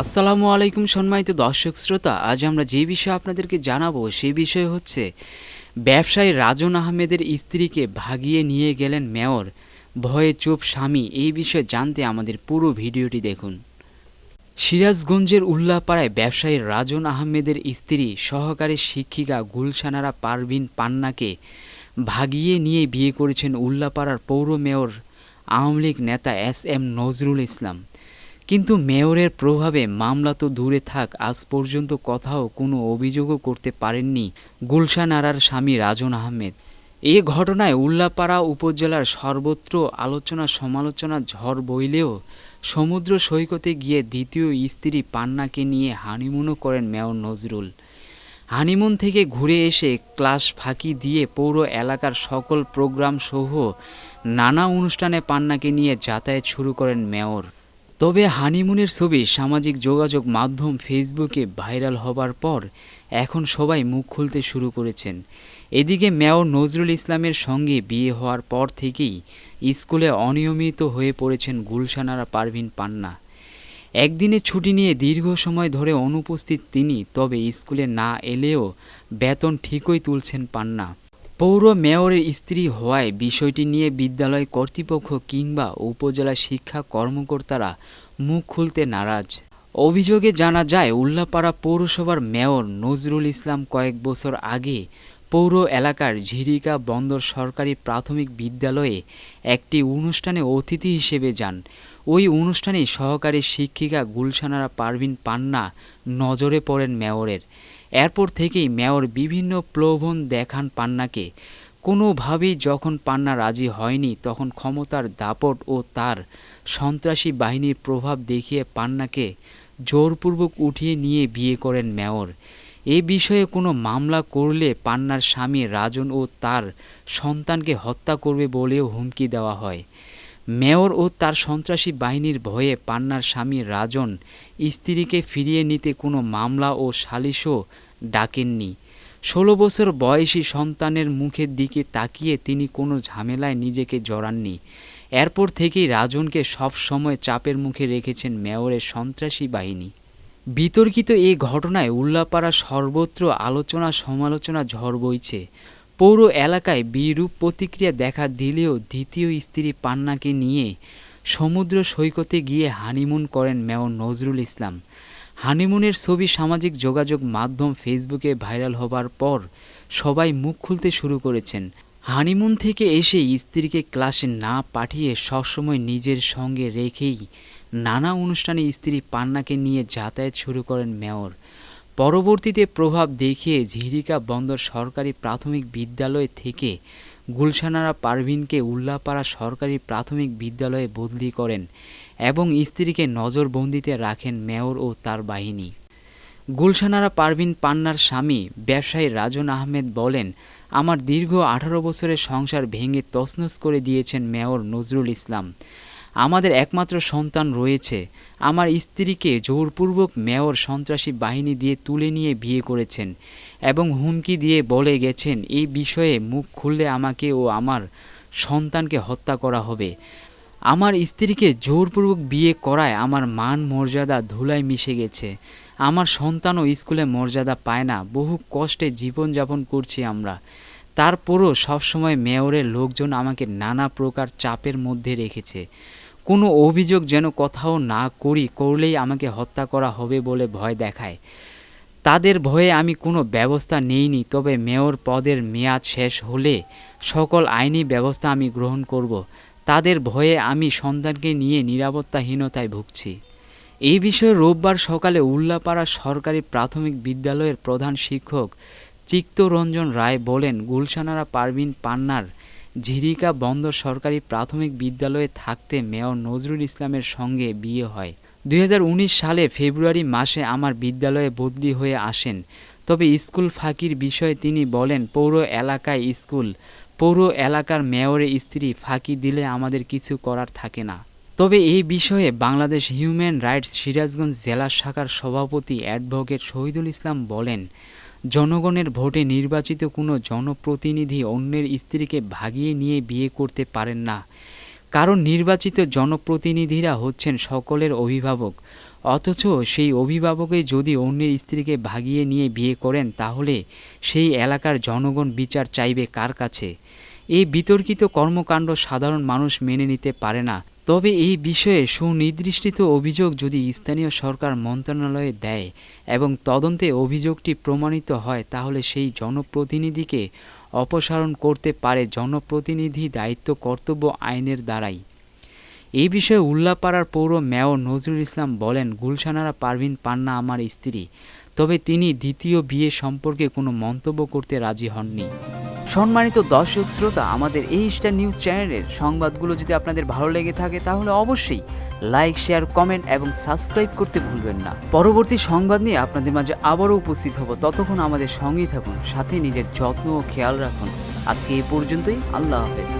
আসসালামু আলাইকুম সম্মানিত দর্শক শ্রোতা, আজ আমরা যে বিষয়ে আপনাদেরকে জানাব সেই বিষয় হচ্ছে, ব্যবসায়ী রাজন আহমেদের স্ত্রীকে ভাগিয়ে নিয়ে গেলেন মেয়র, ভয়ে চুপ স্বামী, এই বিষয়ে জানতে আমাদের পুরো ভিডিওটি দেখুন। সিরাজগঞ্জের উল্লাপাড়ায় ব্যবসায়ী রাজন আহমেদের স্ত্রী, সহকারী শিক্ষিকা গুলশানারা পারভিন পান্নাকে ভাগিয়ে নিয়ে বিয়ে করেছেন উল্লাপাড়ার পৌর মেয়র, আওয়ামী লীগ নেতা এস এম নজরুল ইসলাম। কিন্তু মেয়রের প্রভাবে মামলা তো দূরে থাক, আজ পর্যন্ত কথাও কোনো অভিযোগও করতে পারেননি গুলশান আরার স্বামী রাজন আহমেদ। এ ঘটনায় উল্লাপাড়া উপজেলার সর্বত্র আলোচনা সমালোচনা ঝড় বইলেও সমুদ্র সৈকতে গিয়ে দ্বিতীয় স্ত্রী পান্নাকে নিয়ে হানিমুনও করেন মেয়র নজরুল। হানিমুন থেকে ঘুরে এসে ক্লাস ফাঁকি দিয়ে পৌর এলাকার সকল প্রোগ্রাম সহ নানা অনুষ্ঠানে পান্নাকে নিয়ে যাতায়াত শুরু করেন মেয়র। তবে হানিমুনের ছবি সামাজিক যোগাযোগ মাধ্যম ফেসবুকে ভাইরাল হবার পর এখন সবাই মুখ খুলতে শুরু করেছেন। এদিকে মেয়র নজরুল ইসলামের সঙ্গে বিয়ে হওয়ার পর থেকেই স্কুলে অনিয়মিত হয়ে পড়েছেন গুলশানারা পারভিন পান্না। একদিনে ছুটি নিয়ে দীর্ঘ সময় ধরে অনুপস্থিত তিনি, তবে স্কুলে না এলেও বেতন ঠিকই তুলছেন পান্না। পৌর মেয়রের স্ত্রী হওয়ায় বিষয়টি নিয়ে বিদ্যালয় কর্তৃপক্ষ কিংবা উপজেলা শিক্ষা কর্মকর্তারা মুখ খুলতে নারাজ। অভিযোগে জানা যায়, উল্লাপাড়া পৌরসভার মেয়র নজরুল ইসলাম কয়েক বছর আগে পৌর এলাকার ঝিরিকা বন্দর সরকারি প্রাথমিক বিদ্যালয়ে একটি অনুষ্ঠানে অতিথি হিসেবে যান। ওই অনুষ্ঠানে সহকারী শিক্ষিকা গুলশানারা পারভিন পান্না নজরে পড়েন মেয়রের। এরপর থেকেই মেয়র বিভিন্ন প্রলোভন দেখান পান্নাকে। কোনোভাবেই যখন পান্না রাজি হয়নি, তখন ক্ষমতার দাপট ও তার সন্ত্রাসী বাহিনীর প্রভাব দেখিয়ে পান্নাকে জোরপূর্বক উঠিয়ে নিয়ে বিয়ে করেন মেয়র। এ বিষয়ে কোনো মামলা করলে পান্নার স্বামী রাজন ও তার সন্তানকে হত্যা করবে বলেও হুমকি দেওয়া হয়। মেয়র ও তার সন্ত্রাসী বাহিনীর ভয়ে পান্নার স্বামী রাজন স্ত্রীকে ফিরিয়ে নিতে কোনো মামলা ও সালিশও ডাকেননি। ষোলো বছর বয়সী সন্তানের মুখের দিকে তাকিয়ে তিনি কোনো ঝামেলায় নিজেকে জড়াননি। এরপর থেকেই রাজনকে সব সময় চাপের মুখে রেখেছেন মেয়রের সন্ত্রাসী বাহিনী। বিতর্কিত এই ঘটনায় উল্লাপাড়া সর্বত্র আলোচনা সমালোচনা ঝড় বইছে। পৌর এলাকায় বিরূপ প্রতিক্রিয়া দেখা দিলেও দ্বিতীয় স্ত্রী পান্নাকে নিয়ে সমুদ্র সৈকতে গিয়ে হানিমুন করেন মেয়র নজরুল ইসলাম। হানিমুনের ছবি সামাজিক যোগাযোগ মাধ্যম ফেসবুকে ভাইরাল হবার পর সবাই মুখ খুলতে শুরু করেছেন। হানিমুন থেকে এসে স্ত্রীকে ক্লাসে না পাঠিয়ে সবসময় নিজের সঙ্গে রেখেই নানা অনুষ্ঠানে স্ত্রী পান্নাকে নিয়ে যাতায়াত শুরু করেন মেয়র। পরবর্তীতে প্রভাব দেখিয়ে ঝিরিকা বন্দর সরকারি প্রাথমিক বিদ্যালয় থেকে গুলশানারা পারভিনকে উল্লাপাড়া সরকারি প্রাথমিক বিদ্যালয়ে বদলি করেন এবং স্ত্রীকে নজরবন্দিতে রাখেন মেয়র ও তার বাহিনী। গুলশানারা পারভিন পান্নার স্বামী ব্যবসায়ী রাজন আহমেদ বলেন, আমার দীর্ঘ আঠারো বছরের সংসার ভেঙে তছনছ করে দিয়েছেন মেয়র নজরুল ইসলাম। আমাদের একমাত্র সন্তান রয়েছে। আমার স্ত্রীকে জোরপূর্বক মেয়র সন্ত্রাসী বাহিনী দিয়ে তুলে নিয়ে বিয়ে করেছেন এবং হুমকি দিয়ে বলে গেছেন, এই বিষয়ে মুখ খুললে আমাকে ও আমার সন্তানকে হত্যা করা হবে। আমার স্ত্রীকে জোরপূর্বক বিয়ে করায় আমার মান মর্যাদা ধুলায় মিশে গেছে। আমার সন্তানও স্কুলে মর্যাদা পায় না। বহু কষ্টে জীবনযাপন করছি আমরা। তারপরও সবসময় মেয়রের লোকজন আমাকে নানা প্রকার চাপের মধ্যে রেখেছে। কোনো অভিযোগ যেন কোথাও না করি, করলেই আমাকে হত্যা করা হবে বলে ভয় দেখায়। তাদের ভয়ে আমি কোনো ব্যবস্থা নেইনি, তবে মেয়র পদের মেয়াদ শেষ হলে সকল আইনি ব্যবস্থা আমি গ্রহণ করব। তাদের ভয়ে আমি সন্তানকে নিয়ে নিরাপত্তাহীনতায় ভুগছি। এই বিষয়ে রোববার সকালে উল্লাপাড়া সরকারি প্রাথমিক বিদ্যালয়ের প্রধান শিক্ষক চিত্তরঞ্জন রায় বলেন, গুলশানারা পারভিন পান্নার ঝিরিকা বন্দর সরকারি প্রাথমিক বিদ্যালয়ে থাকতে মেয়র নজরুল ইসলামের সঙ্গে বিয়ে হয়। দুই হাজার উনিশ সালে ফেব্রুয়ারি মাসে আমার বিদ্যালয়ে বদলি হয়ে আসেন। তবে স্কুল ফাঁকির বিষয়ে তিনি বলেন, পৌর এলাকায় স্কুল। পৌর এলাকার মেয়রের স্ত্রী ফাঁকি দিলে আমাদের কিছু করার থাকে না। তবে এই বিষয়ে বাংলাদেশ হিউম্যান রাইটস সিরাজগঞ্জ জেলা শাখার সভাপতি অ্যাডভোকেট শহীদুল ইসলাম বলেন, জনগণের ভোটে নির্বাচিত কোনো জনপ্রতিনিধি অন্যের স্ত্রীকে ভাগিয়ে নিয়ে বিয়ে করতে পারেন না। কারণ নির্বাচিত জনপ্রতিনিধিরা হচ্ছেন সকলের অভিভাবক। অথচ সেই অভিভাবকই যদি অন্যের স্ত্রীকে ভাগিয়ে নিয়ে বিয়ে করেন, তাহলে সেই এলাকার জনগণ বিচার চাইবে কার কাছে? এই বিতর্কিত কর্মকাণ্ড সাধারণ মানুষ মেনে নিতে পারে না। তবে এই বিষয়ে সুনির্দিষ্ট অভিযোগ যদি স্থানীয় সরকার মন্ত্রণালয়ে দেয় এবং তদন্তে অভিযোগটি প্রমাণিত হয়, তাহলে সেই জনপ্রতিনিধিকে অপসারণ করতে পারে জনপ্রতিনিধি দায়িত্ব কর্তব্য আইনের দ্বারাই। এই বিষয়ে উল্লাপাড়ার পৌর মেয়র নজরুল ইসলাম বলেন, গুলশানারা পারভিন পান্না আমার স্ত্রী, তবে তিনি দ্বিতীয় বিয়ে সম্পর্কে কোনো মন্তব্য করতে রাজি হননি। সম্মানিত দর্শক শ্রোতা, আমাদের এই স্টার নিউজ চ্যানেলের সংবাদগুলো যদি আপনাদের ভালো লেগে থাকে, তাহলে অবশ্যই লাইক শেয়ার কমেন্ট এবং সাবস্ক্রাইব করতে ভুলবেন না। পরবর্তী সংবাদ নিয়ে আপনাদের মাঝে আবারও উপস্থিত হব। ততক্ষণ আমাদের সঙ্গেই থাকুন, সাথে নিজের যত্ন ও খেয়াল রাখুন। আজকে এ পর্যন্তই, আল্লাহ হাফেজ।